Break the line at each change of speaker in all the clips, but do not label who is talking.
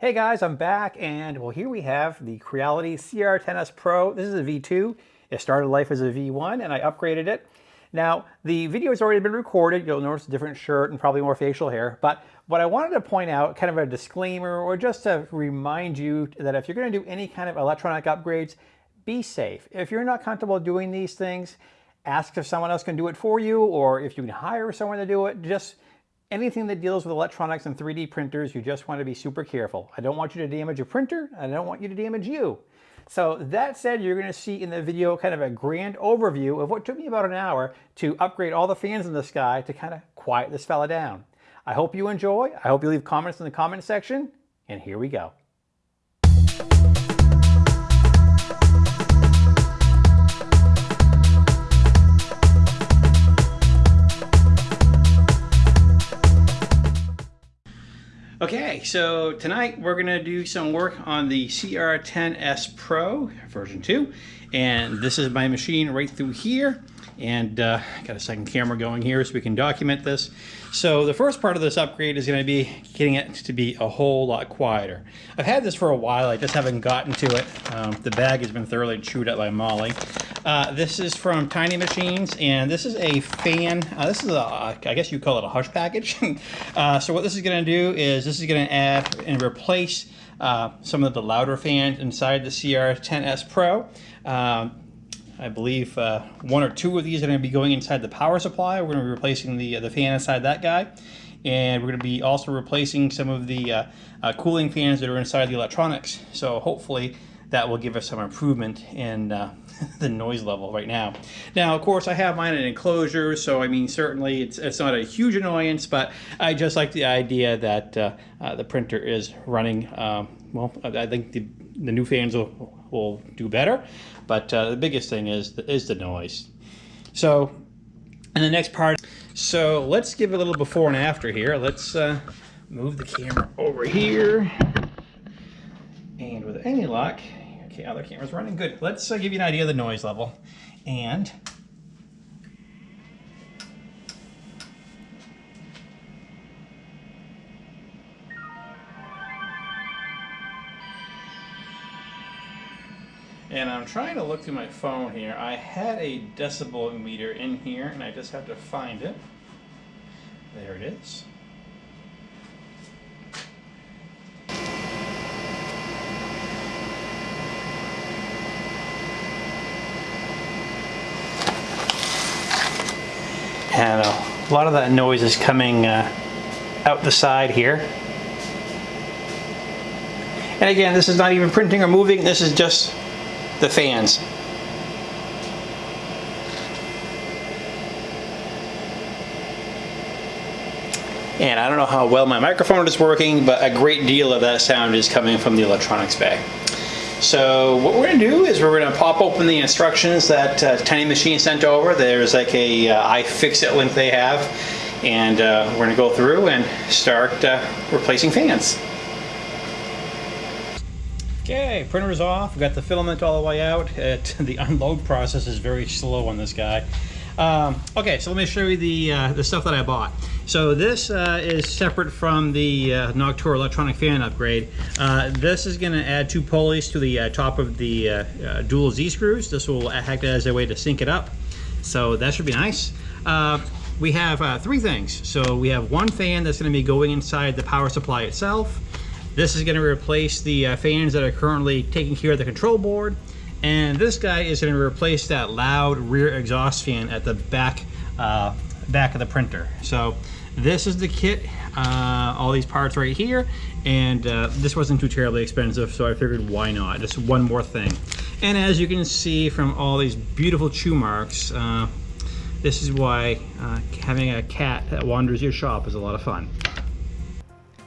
Hey guys, I'm back and well here we have the Creality CR10S Pro. This is a V2. It started life as a V1 and I upgraded it. Now the video has already been recorded. You'll notice a different shirt and probably more facial hair. But what I wanted to point out, kind of a disclaimer or just to remind you that if you're going to do any kind of electronic upgrades, be safe. If you're not comfortable doing these things, ask if someone else can do it for you or if you can hire someone to do it. Just anything that deals with electronics and 3D printers, you just want to be super careful. I don't want you to damage your printer. I don't want you to damage you. So that said, you're going to see in the video kind of a grand overview of what took me about an hour to upgrade all the fans in the sky to kind of quiet this fella down. I hope you enjoy. I hope you leave comments in the comment section. And here we go. Okay, so tonight we're going to do some work on the CR10S Pro version 2. And this is my machine right through here and uh, got a second camera going here so we can document this. So the first part of this upgrade is going to be getting it to be a whole lot quieter. I've had this for a while, I just haven't gotten to it. Um, the bag has been thoroughly chewed up by Molly. Uh, this is from Tiny Machines, and this is a fan. Uh, this is a, I guess you call it a hush package. Uh, so what this is going to do is this is going to add and replace uh, some of the louder fans inside the CR10S Pro. Um, I believe uh, one or two of these are going to be going inside the power supply. We're going to be replacing the, the fan inside that guy. And we're going to be also replacing some of the uh, uh, cooling fans that are inside the electronics. So hopefully that will give us some improvement in uh, the noise level right now. Now, of course, I have mine in enclosure, so I mean, certainly it's, it's not a huge annoyance, but I just like the idea that uh, uh, the printer is running, um, well, I think the, the new fans will, will do better. But uh, the biggest thing is the, is the noise. So, and the next part. So let's give a little before and after here. Let's uh, move the camera over here. And with any luck, okay, other camera's running good. Let's uh, give you an idea of the noise level. And And I'm trying to look through my phone here. I had a decibel meter in here, and I just have to find it. There it is. And a lot of that noise is coming uh, out the side here. And again, this is not even printing or moving, this is just the fans. And I don't know how well my microphone is working, but a great deal of that sound is coming from the electronics bag. So what we're going to do is we're going to pop open the instructions that uh, Tiny Machine sent over. There's like a uh, iFixit link they have. And uh, we're going to go through and start uh, replacing fans. Okay, printer's off. We've got the filament all the way out. It, the unload process is very slow on this guy. Um, okay, so let me show you the, uh, the stuff that I bought. So this uh, is separate from the uh, Noctua electronic fan upgrade. Uh, this is going to add two pulleys to the uh, top of the uh, uh, dual Z-screws. This will act as a way to sync it up. So that should be nice. we have three things. So we have one fan that's going to be going inside the power supply itself. This is going to replace the fans that are currently taking care of the control board. And this guy is going to replace that loud rear exhaust fan at the back, uh, back of the printer. So this is the kit, uh, all these parts right here. And uh, this wasn't too terribly expensive, so I figured why not? Just one more thing. And as you can see from all these beautiful chew marks, uh, this is why uh, having a cat that wanders your shop is a lot of fun.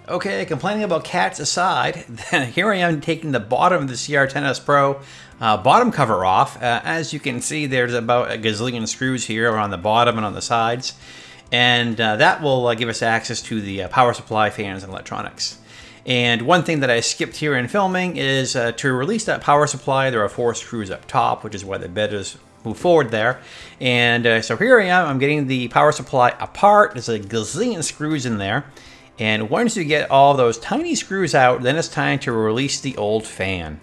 Okay, complaining about cats aside, here I am taking the bottom of the CR10S Pro uh, bottom cover off. Uh, as you can see, there's about a gazillion screws here on the bottom and on the sides. And uh, that will uh, give us access to the uh, power supply, fans, and electronics. And one thing that I skipped here in filming is uh, to release that power supply, there are four screws up top, which is why the bed is move forward there. And so here I am, I'm getting the power supply apart. There's a gazillion screws in there And once you get all those tiny screws out, then it's time to release the old fan.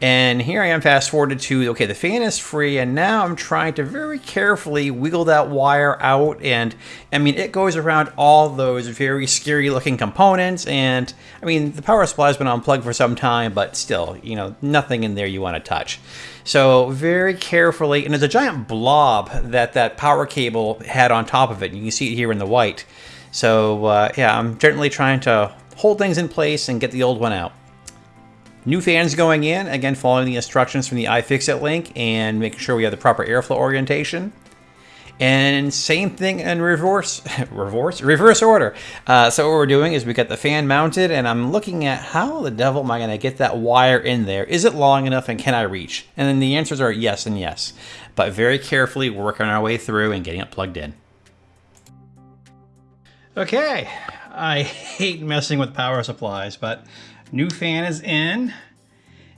And here I am fast forwarded to, okay, the fan is free and now I'm trying to very carefully wiggle that wire out. And I mean, it goes around all those very scary looking components. And I mean, the power supply has been unplugged for some time, but still, you know, nothing in there you want to touch. So very carefully, and there's a giant blob that that power cable had on top of it. You can see it here in the white. So uh, yeah, I'm gently trying to hold things in place and get the old one out. New fans going in, again following the instructions from the iFixit link and making sure we have the proper airflow orientation. And same thing in reverse, reverse, reverse order. Uh, so what we're doing is we got the fan mounted and I'm looking at how the devil am I going to get that wire in there? Is it long enough and can I reach? And then the answers are yes and yes. But very carefully working our way through and getting it plugged in. Okay, I hate messing with power supplies, but New fan is in.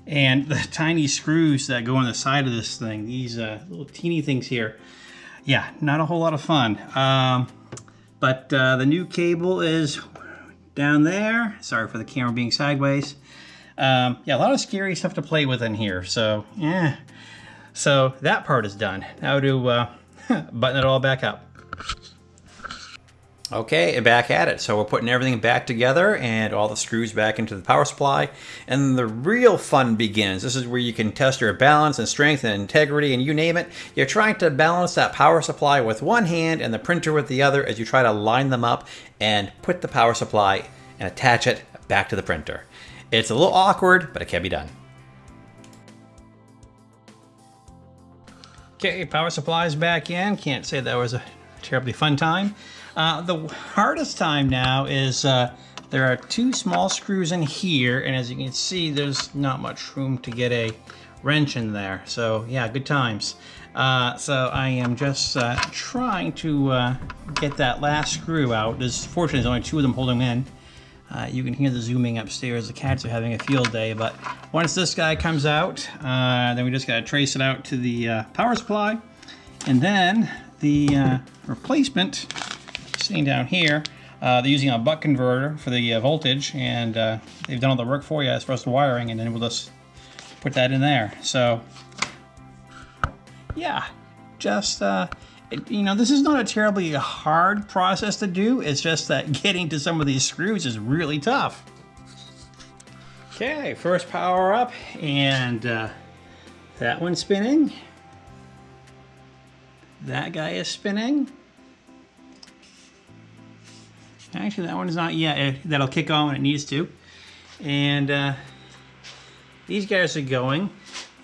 And the tiny screws that go on the side of this thing, these uh, little teeny things here, yeah, not a whole lot of fun. Um, but uh, the new cable is down there. Sorry for the camera being sideways. Um, yeah, a lot of scary stuff to play with in here. So, yeah. So that part is done. Now to uh, button it all back up. Okay, back at it. So we're putting everything back together and all the screws back into the power supply. And the real fun begins. This is where you can test your balance and strength and integrity and you name it. You're trying to balance that power supply with one hand and the printer with the other as you try to line them up and put the power supply and attach it back to the printer. It's a little awkward, but it can be done. Okay, power supply's back in. Can't say that was a terribly fun time. Uh, the hardest time now is uh, there are two small screws in here, and as you can see, there's not much room to get a wrench in there. So yeah, good times. Uh, so I am just uh, trying to uh, get that last screw out. There's fortunately there's only two of them holding in. Uh, you can hear the zooming upstairs. The cats are having a field day, but once this guy comes out, uh, then we just gotta trace it out to the uh, power supply. And then the replacement down here. Uh, they're using a buck converter for the uh, voltage, and uh, they've done all the work for you as far as the wiring, and then we'll just put that in there. So, yeah, just, uh, it, you know, this is not a terribly hard process to do. It's just that getting to some of these screws is really tough. Okay, first power up, and uh, that one's spinning. That guy is spinning. Actually, that one is not yet. That'll kick on when it needs to. And uh, these guys are going.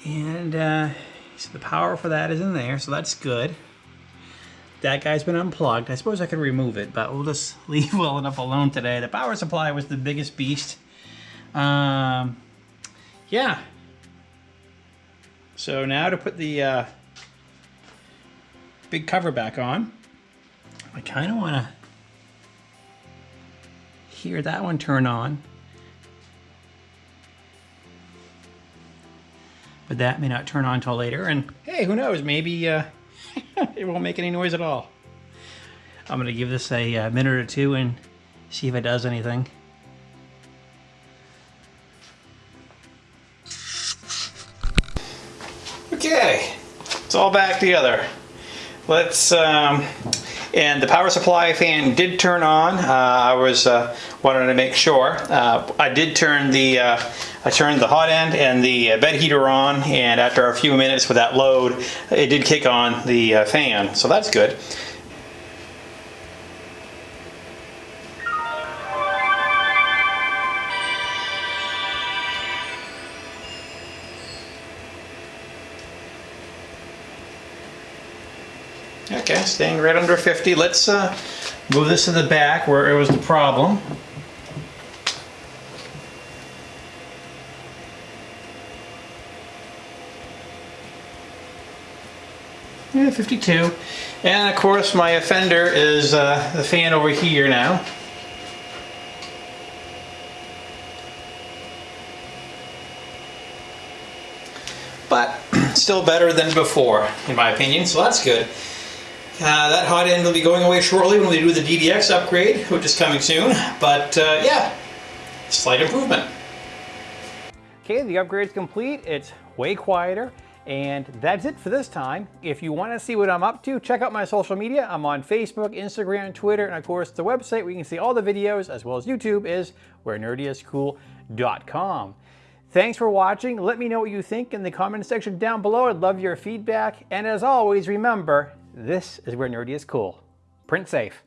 And uh, so the power for that is in there, so that's good. That guy's been unplugged. I suppose I could remove it, but we'll just leave well enough alone today. The power supply was the biggest beast. Um, yeah. So now to put the uh, big cover back on, I kind of want to hear that one turn on. But that may not turn on until later. And hey, who knows? Maybe uh, it won't make any noise at all. I'm going to give this a, a uh, minute or two and see if it does anything. Okay, it's all back together. Let's um, and the power supply fan did turn on. Uh, I was uh, wanted to make sure. Uh, I did turn the uh, I turned the hot end and the bed heater on, and after a few minutes with that load, it did kick on the uh, fan. So that's good. Okay, staying right under 50. Let's uh, move this to the back where it was the problem. Yeah, 52. And of course my offender is uh, the fan over here now. But still better than before, in my opinion, so that's good. Uh, that hot end will be going away shortly when we do the DDX upgrade, which is coming soon. But uh, yeah, slight improvement. Okay, the upgrade's complete. It's way quieter. And that's it for this time. If you want to see what I'm up to, check out my social media. I'm on Facebook, Instagram, Twitter, and of course the website where you can see all the videos as well as YouTube is wherenerdyiscool.com. Thanks for watching. Let me know what you think in the comment section down below. I'd love your feedback. And as always, remember, this is where nerdy is cool. Print safe.